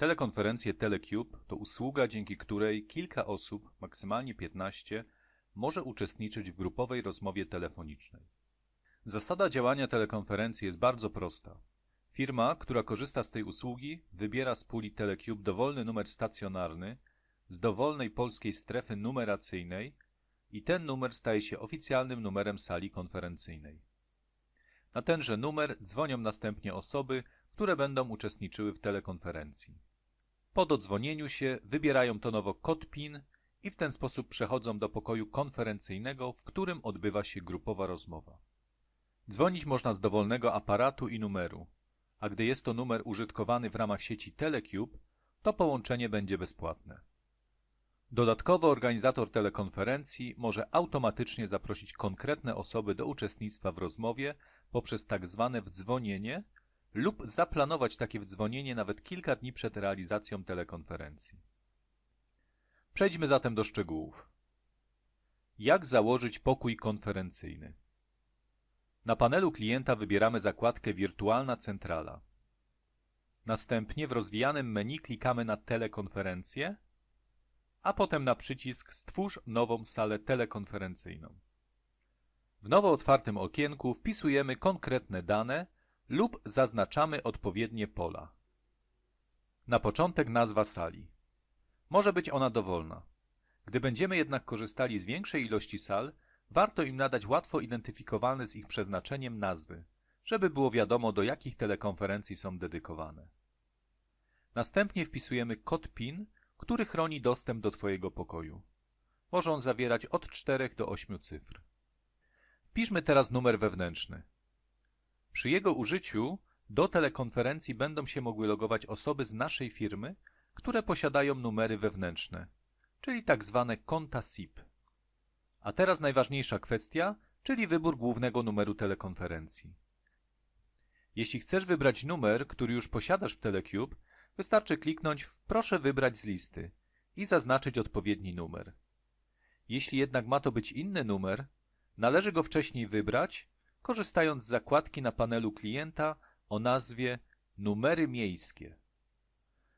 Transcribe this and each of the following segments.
Telekonferencje Telecube to usługa, dzięki której kilka osób, maksymalnie 15, może uczestniczyć w grupowej rozmowie telefonicznej. Zasada działania telekonferencji jest bardzo prosta. Firma, która korzysta z tej usługi, wybiera z puli Telecube dowolny numer stacjonarny z dowolnej polskiej strefy numeracyjnej i ten numer staje się oficjalnym numerem sali konferencyjnej. Na tenże numer dzwonią następnie osoby, które będą uczestniczyły w telekonferencji. Po dodzwonieniu się wybierają tonowo kod PIN i w ten sposób przechodzą do pokoju konferencyjnego, w którym odbywa się grupowa rozmowa. Dzwonić można z dowolnego aparatu i numeru, a gdy jest to numer użytkowany w ramach sieci Telecube, to połączenie będzie bezpłatne. Dodatkowo organizator telekonferencji może automatycznie zaprosić konkretne osoby do uczestnictwa w rozmowie poprzez tak zwane wdzwonienie lub zaplanować takie wdzwonienie nawet kilka dni przed realizacją telekonferencji. Przejdźmy zatem do szczegółów. Jak założyć pokój konferencyjny? Na panelu klienta wybieramy zakładkę Wirtualna centrala. Następnie w rozwijanym menu klikamy na Telekonferencję, a potem na przycisk Stwórz nową salę telekonferencyjną. W nowo otwartym okienku wpisujemy konkretne dane lub zaznaczamy odpowiednie pola. Na początek nazwa sali. Może być ona dowolna. Gdy będziemy jednak korzystali z większej ilości sal, warto im nadać łatwo identyfikowalne z ich przeznaczeniem nazwy, żeby było wiadomo do jakich telekonferencji są dedykowane. Następnie wpisujemy kod PIN, który chroni dostęp do Twojego pokoju. Może on zawierać od 4 do 8 cyfr. Wpiszmy teraz numer wewnętrzny. Przy jego użyciu do telekonferencji będą się mogły logować osoby z naszej firmy, które posiadają numery wewnętrzne, czyli tak zwane konta SIP. A teraz najważniejsza kwestia, czyli wybór głównego numeru telekonferencji. Jeśli chcesz wybrać numer, który już posiadasz w Telecube, wystarczy kliknąć w Proszę wybrać z listy i zaznaczyć odpowiedni numer. Jeśli jednak ma to być inny numer, należy go wcześniej wybrać, korzystając z zakładki na panelu klienta o nazwie Numery miejskie.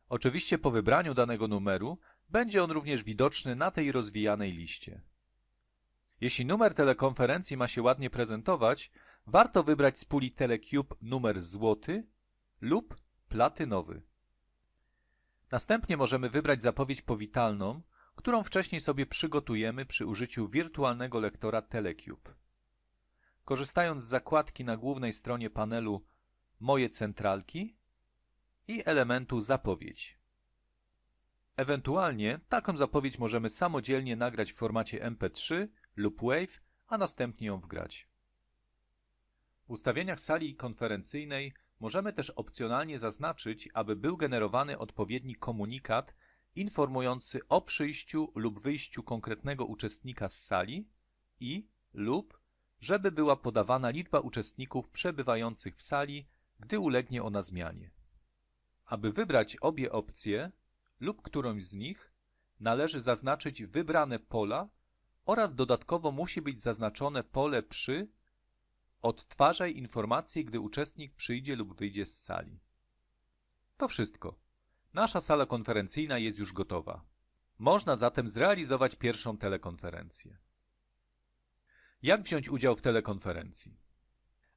Oczywiście po wybraniu danego numeru będzie on również widoczny na tej rozwijanej liście. Jeśli numer telekonferencji ma się ładnie prezentować, warto wybrać z puli Telecube numer złoty lub platynowy. Następnie możemy wybrać zapowiedź powitalną, którą wcześniej sobie przygotujemy przy użyciu wirtualnego lektora Telecube. Korzystając z zakładki na głównej stronie panelu Moje centralki i elementu Zapowiedź. Ewentualnie taką zapowiedź możemy samodzielnie nagrać w formacie MP3 lub WAV, a następnie ją wgrać. W ustawieniach sali konferencyjnej możemy też opcjonalnie zaznaczyć, aby był generowany odpowiedni komunikat informujący o przyjściu lub wyjściu konkretnego uczestnika z sali i lub żeby była podawana liczba uczestników przebywających w sali, gdy ulegnie ona zmianie. Aby wybrać obie opcje lub którąś z nich, należy zaznaczyć wybrane pola oraz dodatkowo musi być zaznaczone pole przy Odtwarzaj informacje, gdy uczestnik przyjdzie lub wyjdzie z sali. To wszystko. Nasza sala konferencyjna jest już gotowa. Można zatem zrealizować pierwszą telekonferencję. Jak wziąć udział w telekonferencji?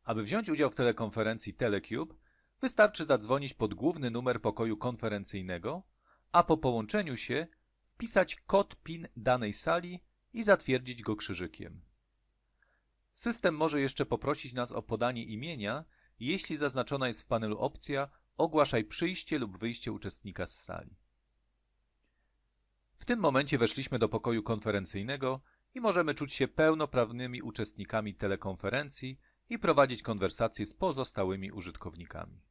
Aby wziąć udział w telekonferencji Telecube, wystarczy zadzwonić pod główny numer pokoju konferencyjnego, a po połączeniu się wpisać kod PIN danej sali i zatwierdzić go krzyżykiem. System może jeszcze poprosić nas o podanie imienia, jeśli zaznaczona jest w panelu opcja Ogłaszaj przyjście lub wyjście uczestnika z sali. W tym momencie weszliśmy do pokoju konferencyjnego i możemy czuć się pełnoprawnymi uczestnikami telekonferencji i prowadzić konwersacje z pozostałymi użytkownikami.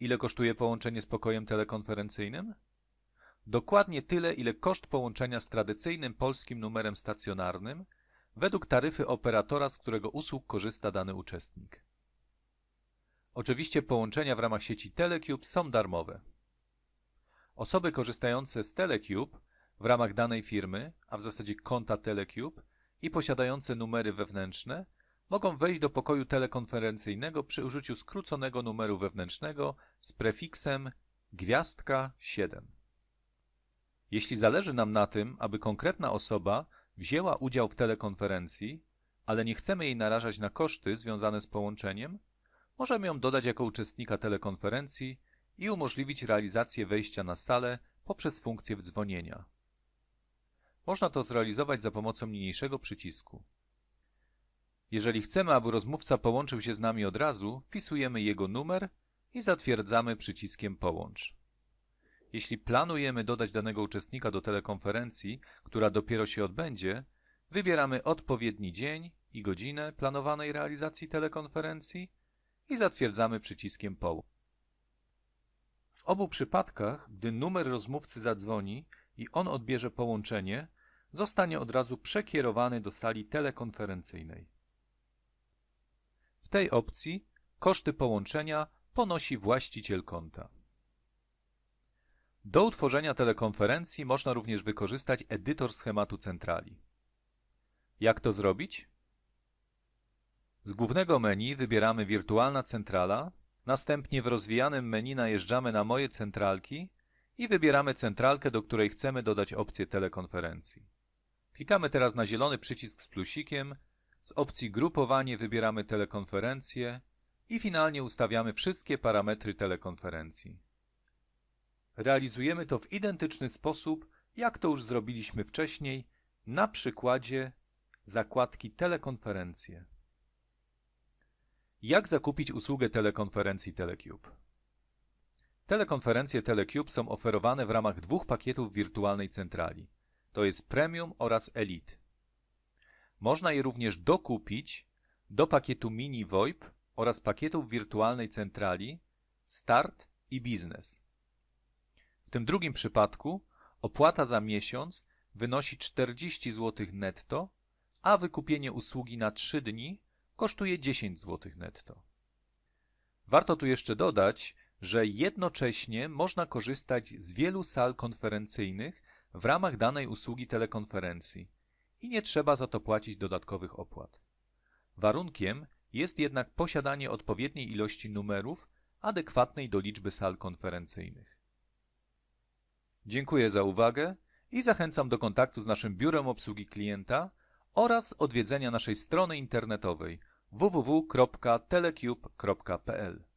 Ile kosztuje połączenie z pokojem telekonferencyjnym? Dokładnie tyle, ile koszt połączenia z tradycyjnym polskim numerem stacjonarnym według taryfy operatora, z którego usług korzysta dany uczestnik. Oczywiście połączenia w ramach sieci Telecube są darmowe. Osoby korzystające z Telecube w ramach danej firmy, a w zasadzie konta Telecube i posiadające numery wewnętrzne mogą wejść do pokoju telekonferencyjnego przy użyciu skróconego numeru wewnętrznego z prefiksem Gwiazdka 7. Jeśli zależy nam na tym, aby konkretna osoba wzięła udział w telekonferencji, ale nie chcemy jej narażać na koszty związane z połączeniem, możemy ją dodać jako uczestnika telekonferencji i umożliwić realizację wejścia na salę poprzez funkcję wdzwonienia. Można to zrealizować za pomocą niniejszego przycisku. Jeżeli chcemy, aby rozmówca połączył się z nami od razu, wpisujemy jego numer i zatwierdzamy przyciskiem Połącz. Jeśli planujemy dodać danego uczestnika do telekonferencji, która dopiero się odbędzie, wybieramy odpowiedni dzień i godzinę planowanej realizacji telekonferencji i zatwierdzamy przyciskiem Połącz. W obu przypadkach, gdy numer rozmówcy zadzwoni i on odbierze połączenie, zostanie od razu przekierowany do sali telekonferencyjnej. W tej opcji koszty połączenia ponosi właściciel konta. Do utworzenia telekonferencji można również wykorzystać edytor schematu centrali. Jak to zrobić? Z głównego menu wybieramy Wirtualna centrala, następnie w rozwijanym menu najeżdżamy na Moje centralki i wybieramy centralkę, do której chcemy dodać opcję telekonferencji. Klikamy teraz na zielony przycisk z plusikiem, z opcji Grupowanie wybieramy telekonferencję i finalnie ustawiamy wszystkie parametry telekonferencji. Realizujemy to w identyczny sposób, jak to już zrobiliśmy wcześniej, na przykładzie zakładki Telekonferencje. Jak zakupić usługę telekonferencji Telecube? Telekonferencje Telecube są oferowane w ramach dwóch pakietów wirtualnej centrali. To jest Premium oraz Elite. Można je również dokupić do pakietu Mini VoIP oraz pakietów wirtualnej centrali Start i Biznes. W tym drugim przypadku opłata za miesiąc wynosi 40 zł netto, a wykupienie usługi na 3 dni kosztuje 10 zł netto. Warto tu jeszcze dodać, że jednocześnie można korzystać z wielu sal konferencyjnych w ramach danej usługi telekonferencji i nie trzeba za to płacić dodatkowych opłat. Warunkiem jest jednak posiadanie odpowiedniej ilości numerów adekwatnej do liczby sal konferencyjnych. Dziękuję za uwagę i zachęcam do kontaktu z naszym biurem obsługi klienta oraz odwiedzenia naszej strony internetowej www.telecube.pl.